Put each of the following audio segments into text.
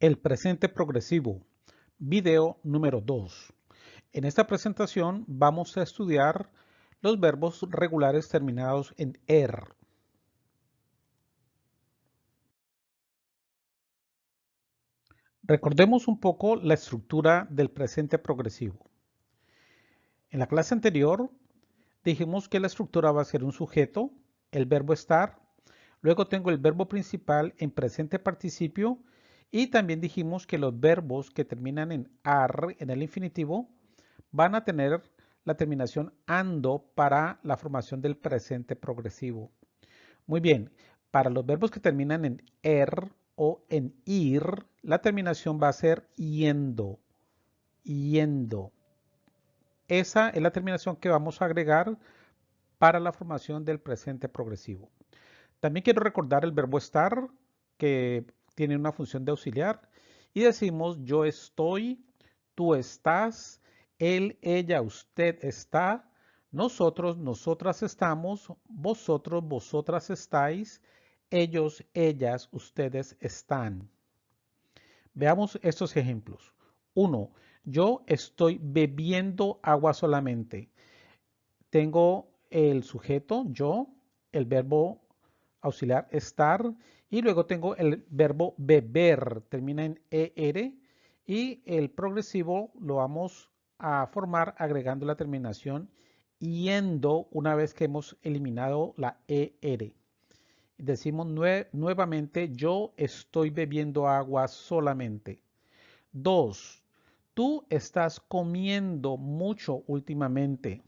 El presente progresivo, video número 2. En esta presentación vamos a estudiar los verbos regulares terminados en er. Recordemos un poco la estructura del presente progresivo. En la clase anterior dijimos que la estructura va a ser un sujeto, el verbo estar, luego tengo el verbo principal en presente participio y también dijimos que los verbos que terminan en ar, en el infinitivo, van a tener la terminación ando para la formación del presente progresivo. Muy bien, para los verbos que terminan en er o en ir, la terminación va a ser yendo, yendo. Esa es la terminación que vamos a agregar para la formación del presente progresivo. También quiero recordar el verbo estar, que tiene una función de auxiliar, y decimos yo estoy, tú estás, él, ella, usted está, nosotros, nosotras estamos, vosotros, vosotras estáis, ellos, ellas, ustedes están. Veamos estos ejemplos. Uno, yo estoy bebiendo agua solamente. Tengo el sujeto, yo, el verbo auxiliar estar y luego tengo el verbo beber, termina en ER y el progresivo lo vamos a formar agregando la terminación yendo una vez que hemos eliminado la ER. Decimos nuevamente yo estoy bebiendo agua solamente. Dos, Tú estás comiendo mucho últimamente.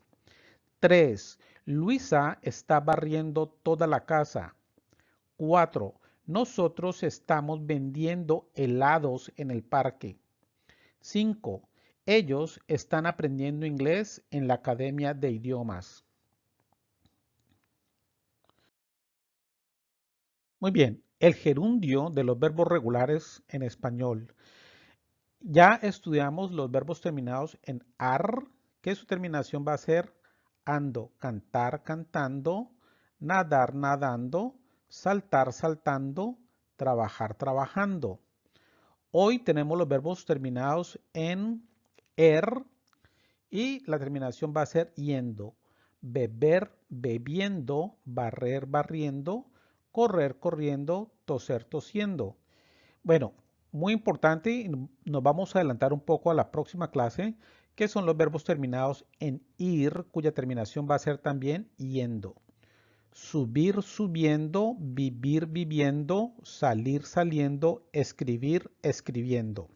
3. Luisa está barriendo toda la casa. 4. Nosotros estamos vendiendo helados en el parque. 5. Ellos están aprendiendo inglés en la Academia de Idiomas. Muy bien, el gerundio de los verbos regulares en español. Ya estudiamos los verbos terminados en ar, que su terminación va a ser ando, cantar, cantando, nadar, nadando, saltar, saltando, trabajar, trabajando. Hoy tenemos los verbos terminados en er y la terminación va a ser yendo, beber, bebiendo, barrer, barriendo, correr, corriendo, toser, tosiendo. Bueno, muy importante, nos vamos a adelantar un poco a la próxima clase, que son los verbos terminados en ir, cuya terminación va a ser también yendo. Subir, subiendo, vivir, viviendo, salir, saliendo, escribir, escribiendo.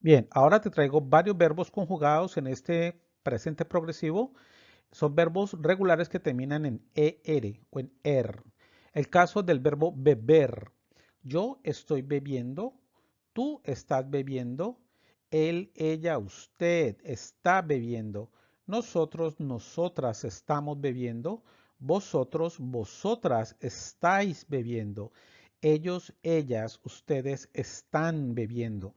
Bien, ahora te traigo varios verbos conjugados en este presente progresivo. Son verbos regulares que terminan en ER o en ER. El caso del verbo beber. Yo estoy bebiendo, tú estás bebiendo, él, ella, usted está bebiendo, nosotros, nosotras estamos bebiendo, vosotros, vosotras estáis bebiendo, ellos, ellas, ustedes están bebiendo.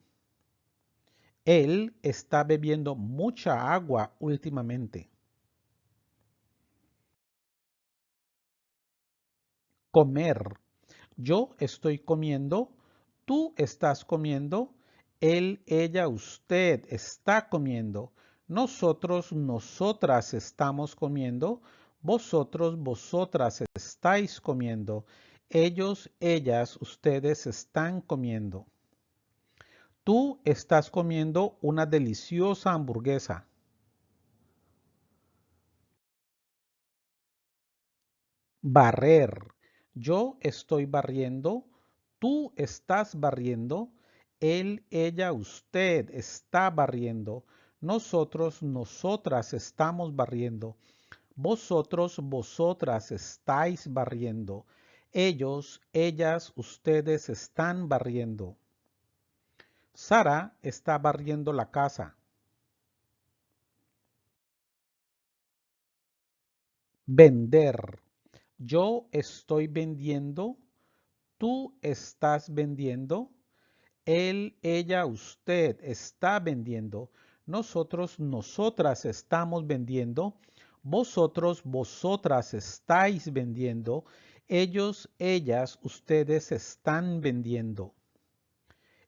Él está bebiendo mucha agua últimamente. comer. Yo estoy comiendo, tú estás comiendo, él, ella, usted está comiendo, nosotros, nosotras estamos comiendo, vosotros, vosotras estáis comiendo, ellos, ellas, ustedes están comiendo. Tú estás comiendo una deliciosa hamburguesa. Barrer. Yo estoy barriendo, tú estás barriendo, él, ella, usted está barriendo, nosotros, nosotras estamos barriendo, vosotros, vosotras estáis barriendo, ellos, ellas, ustedes están barriendo. Sara está barriendo la casa. Vender. Yo estoy vendiendo, tú estás vendiendo, él, ella, usted está vendiendo, nosotros, nosotras estamos vendiendo, vosotros, vosotras estáis vendiendo, ellos, ellas, ustedes están vendiendo.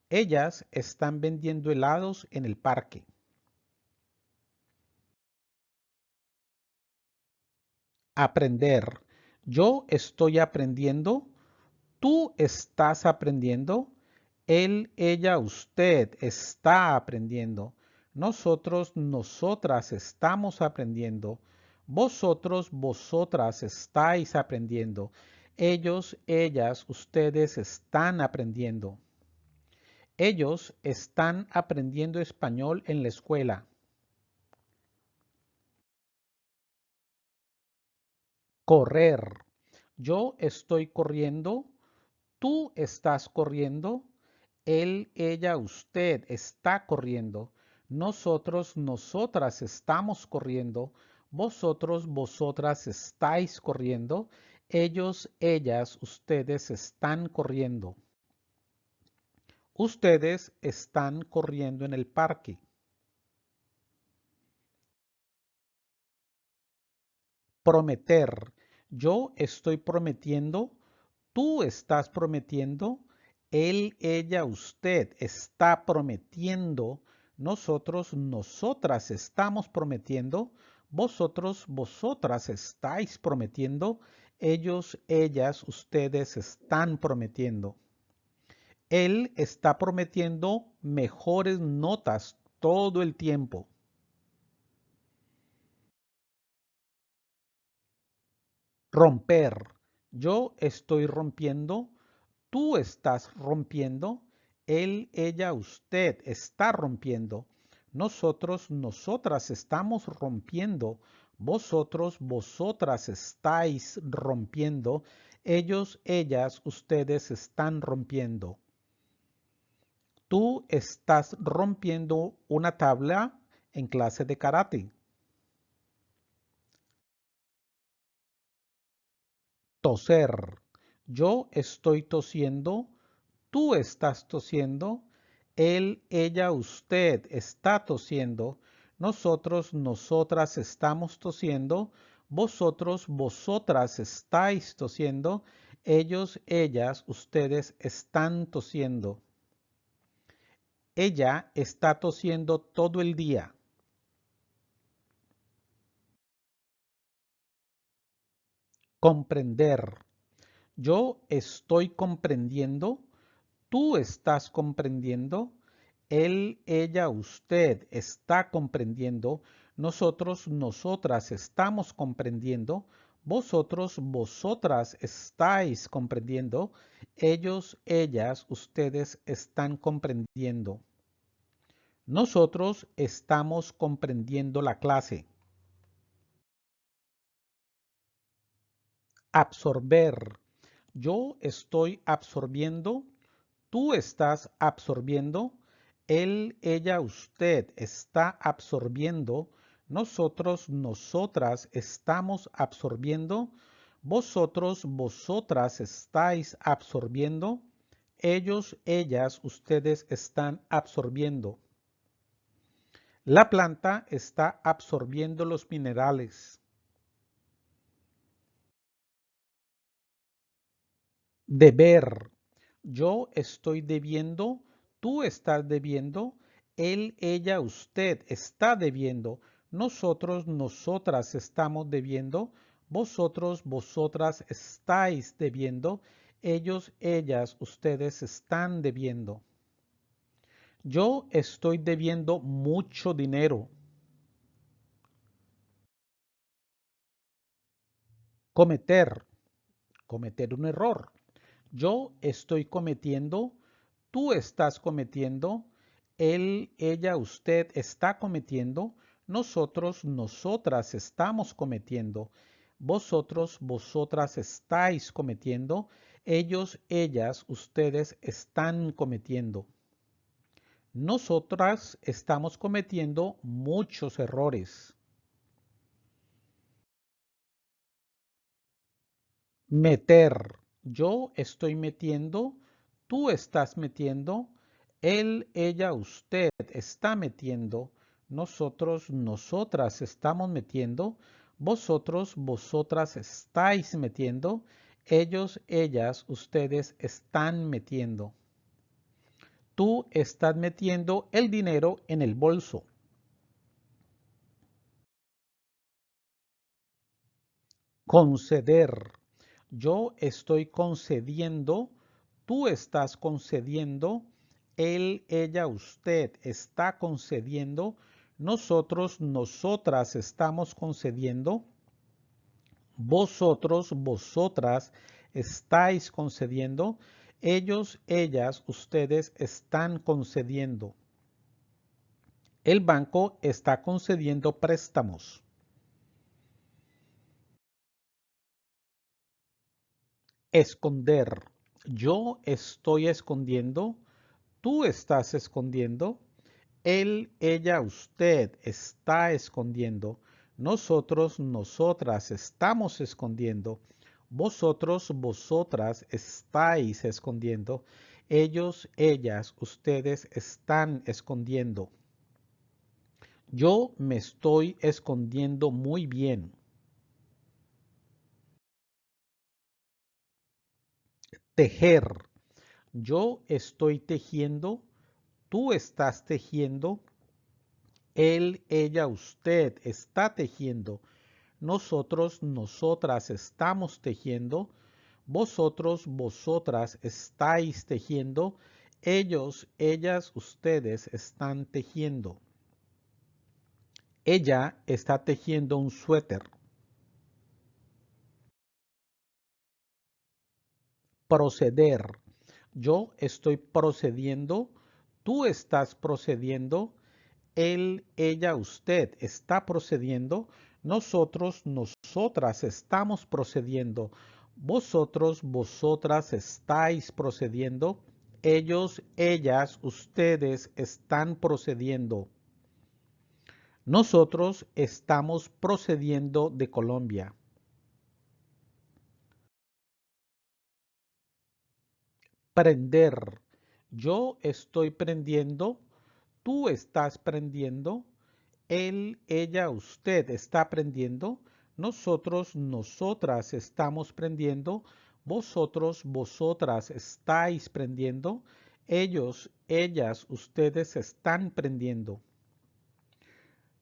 Ellas están vendiendo helados en el parque. Aprender. Yo estoy aprendiendo. Tú estás aprendiendo. Él, ella, usted está aprendiendo. Nosotros, nosotras estamos aprendiendo. Vosotros, vosotras estáis aprendiendo. Ellos, ellas, ustedes están aprendiendo. Ellos están aprendiendo español en la escuela. Correr. Yo estoy corriendo. Tú estás corriendo. Él, ella, usted está corriendo. Nosotros, nosotras estamos corriendo. Vosotros, vosotras estáis corriendo. Ellos, ellas, ustedes están corriendo. Ustedes están corriendo en el parque. Prometer. Yo estoy prometiendo. Tú estás prometiendo. Él, ella, usted está prometiendo. Nosotros, nosotras estamos prometiendo. Vosotros, vosotras estáis prometiendo. Ellos, ellas, ustedes están prometiendo. Él está prometiendo mejores notas todo el tiempo. Romper. Yo estoy rompiendo tú estás rompiendo, él, ella, usted está rompiendo, nosotros, nosotras estamos rompiendo, vosotros, vosotras estáis rompiendo, ellos, ellas, ustedes están rompiendo. Tú estás rompiendo una tabla en clase de karate. Toser. Yo estoy tosiendo, tú estás tosiendo, él, ella, usted está tosiendo, nosotros, nosotras estamos tosiendo, vosotros, vosotras estáis tosiendo, ellos, ellas, ustedes están tosiendo. Ella está tosiendo todo el día. Comprender. Yo estoy comprendiendo, tú estás comprendiendo, él, ella, usted está comprendiendo, nosotros, nosotras estamos comprendiendo, vosotros, vosotras estáis comprendiendo, ellos, ellas, ustedes están comprendiendo. Nosotros estamos comprendiendo la clase. Absorber yo estoy absorbiendo, tú estás absorbiendo, él, ella, usted está absorbiendo, nosotros, nosotras estamos absorbiendo, vosotros, vosotras estáis absorbiendo, ellos, ellas, ustedes están absorbiendo. La planta está absorbiendo los minerales. Deber. Yo estoy debiendo, tú estás debiendo, él, ella, usted está debiendo, nosotros, nosotras estamos debiendo, vosotros, vosotras estáis debiendo, ellos, ellas, ustedes están debiendo. Yo estoy debiendo mucho dinero. Cometer. Cometer un error. Yo estoy cometiendo, tú estás cometiendo, él, ella, usted está cometiendo, nosotros, nosotras estamos cometiendo, vosotros, vosotras estáis cometiendo, ellos, ellas, ustedes están cometiendo. Nosotras estamos cometiendo muchos errores. Meter yo estoy metiendo, tú estás metiendo, él, ella, usted está metiendo, nosotros, nosotras estamos metiendo, Vosotros, vosotras estáis metiendo. Ellos, ellas, ustedes están metiendo. Tú estás metiendo el dinero en el bolso. Conceder. Yo estoy concediendo. Tú estás concediendo. Él, ella, usted está concediendo nosotros, nosotras estamos concediendo, vosotros, vosotras estáis concediendo, ellos, ellas, ustedes están concediendo. El banco está concediendo préstamos. Esconder. Yo estoy escondiendo. Tú estás escondiendo. Él, ella, usted está escondiendo. Nosotros, nosotras estamos escondiendo. Vosotros, vosotras estáis escondiendo. Ellos, ellas, ustedes están escondiendo. Yo me estoy escondiendo muy bien. Tejer. Yo estoy tejiendo tú estás tejiendo, él, ella, usted está tejiendo, nosotros, nosotras estamos tejiendo, vosotros, vosotras estáis tejiendo, ellos, ellas, ustedes están tejiendo. Ella está tejiendo un suéter. Proceder. Yo estoy procediendo tú estás procediendo, él, ella, usted está procediendo, nosotros, nosotras estamos procediendo, vosotros, vosotras estáis procediendo, ellos, ellas, ustedes están procediendo. Nosotros estamos procediendo de Colombia. Prender yo estoy prendiendo, tú estás prendiendo, él, ella, usted está prendiendo, nosotros, nosotras estamos prendiendo, vosotros, vosotras estáis prendiendo, ellos, ellas, ustedes están prendiendo.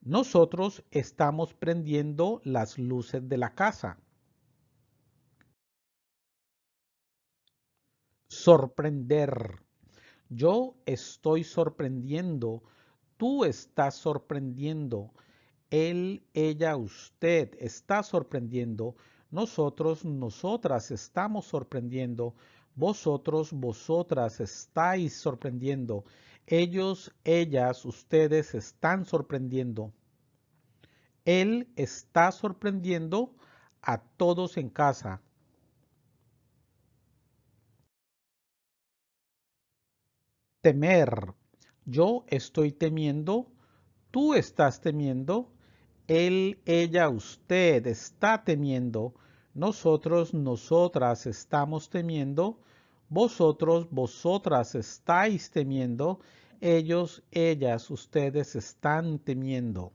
Nosotros estamos prendiendo las luces de la casa. Sorprender. Yo estoy sorprendiendo, tú estás sorprendiendo, él, ella, usted está sorprendiendo, nosotros, nosotras estamos sorprendiendo, vosotros, vosotras estáis sorprendiendo, ellos, ellas, ustedes están sorprendiendo. Él está sorprendiendo a todos en casa. Temer. Yo estoy temiendo, tú estás temiendo, él, ella, usted está temiendo, nosotros, nosotras estamos temiendo, vosotros, vosotras estáis temiendo, ellos, ellas, ustedes están temiendo.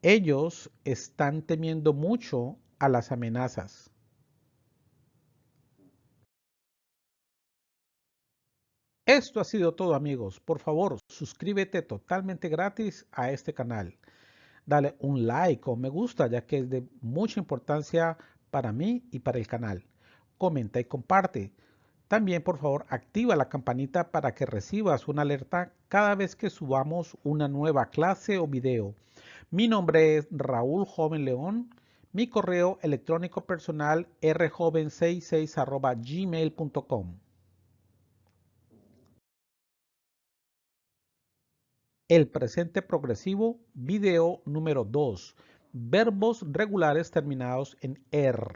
Ellos están temiendo mucho a las amenazas. Esto ha sido todo amigos. Por favor, suscríbete totalmente gratis a este canal. Dale un like o me gusta ya que es de mucha importancia para mí y para el canal. Comenta y comparte. También por favor activa la campanita para que recibas una alerta cada vez que subamos una nueva clase o video. Mi nombre es Raúl Joven León. Mi correo electrónico personal rjoven66 gmail.com. El presente progresivo, video número 2. Verbos regulares terminados en er.